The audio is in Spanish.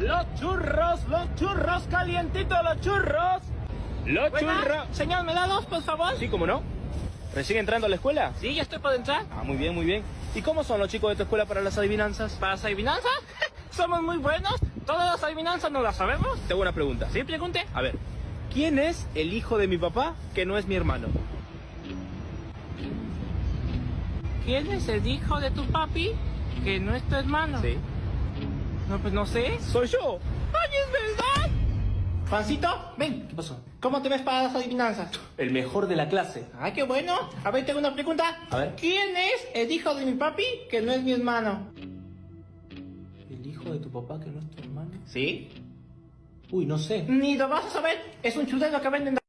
Los churros, los churros, calientitos los churros. Los churros. Señor, ¿me da dos, por favor? Sí, ¿cómo no? ¿Recién entrando a la escuela? Sí, ya estoy por entrar. Ah, muy bien, muy bien. ¿Y cómo son los chicos de tu escuela para las adivinanzas? ¿Para las adivinanzas? Somos muy buenos. Todas las adivinanzas no las sabemos. Tengo una pregunta. Sí, pregunte. A ver, ¿quién es el hijo de mi papá que no es mi hermano? ¿Quién es el hijo de tu papi que no es tu hermano? Sí. No, pues no sé. Soy yo. ¡Ay, es verdad! Juancito, ven. ¿Qué pasó? ¿Cómo te ves para las adivinanzas? El mejor de la clase. Ay, qué bueno. A ver, tengo una pregunta. A ver. ¿Quién es el hijo de mi papi que no es mi hermano? ¿El hijo de tu papá que no es tu hermano? ¿Sí? Uy, no sé. Ni lo vas a saber. Es un chulero que venden